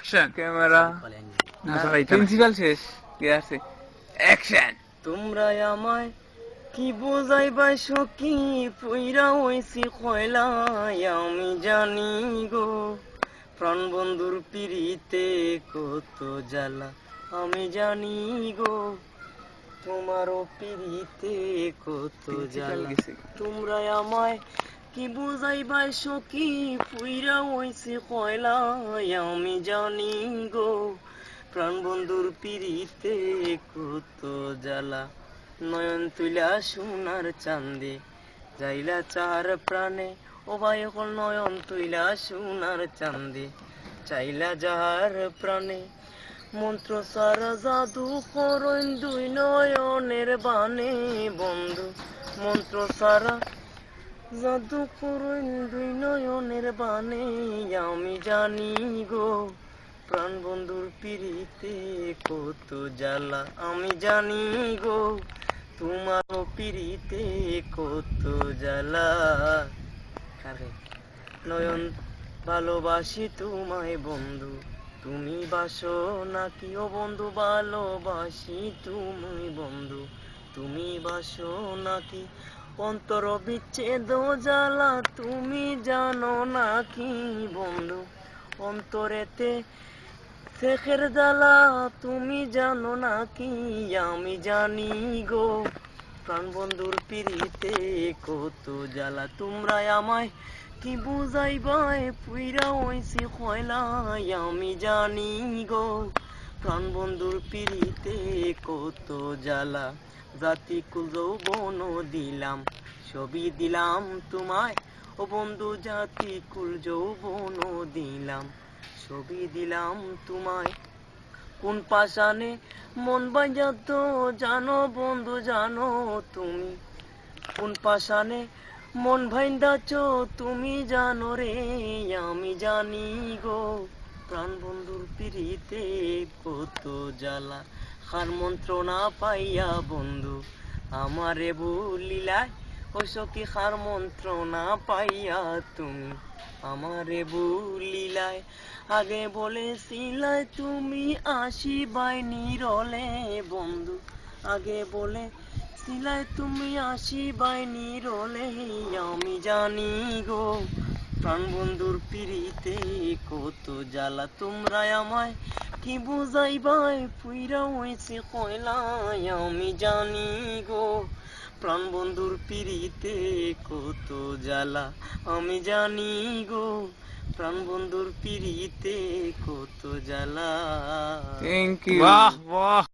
Action camera না সবাই principal শেষ কে আছে? অ্যাকশন তোমরা আমায় কি সখী? পুইরা হইছি কয়লাই আমি জানি গো। প্রাণ বন্ধুর পিড়িতে কত জ্বালা আমি জানি গো। তোমারও পিড়িতে কত জ্বালা তোমরা আমায় কি বুঝাইবাই সখী? পুইরা হইছে কয়লাই আমি জানি গো। প্রাণ বন্ধুর পিড়িতে কত জ্বালা। নয়ন তুলা সোনার চান্দে যাইলা চার প্রাণে। ও ভাই, এখন নয়ন তুইলা সোনার চান্দে চাইলা যাহার প্রাণে। মন্ত্র সারা জাদু করইন দুই নয়নের বানে বন্ধু। মন্ত্র সারা জাদু করইন দুই নয়নের বানে আমি জানি গো, প্রাণ বন্ধুর পিড়িতে কত জ্বালা, আমি জানি গো তোমার পিড়িতে কত জ্বালা। আরে নয়ন ভালোবাসি তোমায় বন্ধু, তুমি বাসো নাকি ও বন্ধু, ভালোবাসি তুমি বন্ধু, তুমি বাসো নাকি অন্তর বিচ্ছেদ জ্বালা, তুমি জানো না কি বন্ধু? অন্তরেতে শেখের জ্বালা, তুমি জানো না কি? আমি জানি গো প্রাণ বন্ধুর পিড়িতে কত জ্বালা। তোমরা আমায় কি বুঝাইবাই পুইরা হইছি কয়লাই আমি জানি গো প্রাণ বন্ধুর পিড়িতে কত জ্বালা। জাতি কুল যৌবন দিলাম, ছবি দিলাম তোমায়। ও বন্ধু জাতি কুল যৌবন দিলাম, ছবি দিলাম তোমায়। কোন পাশানে মন বাজাত জানো বন্ধু, জানো তুমি। কোন পাশানে মন ভাইন্দাছ তুমি জানো রে, আমি জানি গো, প্রাণ বন্ধুর পিড়িতে কত জ্বালা। হার মন্ত্র না পাইয়া বন্ধু, আমারে ভুলিলায় ও সখী হার মন্ত্র না পাইয়া তুমি? আমারে ভুলিলায় আগে বলেছিলাই তুমি আসিবাই নিরলে বন্ধু, আগে বলে সিলাই তুমি আসিবাই নিরলে, আমি জানি গো প্রাণ বন্ধুর পিড়িতে কত জ্বালা তোমরা আমায় কি বুঝাইবাই? পুইরা হয়েছে কয়লাই আমি জানি গো। প্রাণ বন্ধুর পিড়িতে কত জ্বালা আমি জানি গো। প্রাণ বন্ধুর পিড়িতে কত জ্বালা। থ্যাংক ইউ বাহ বাহ।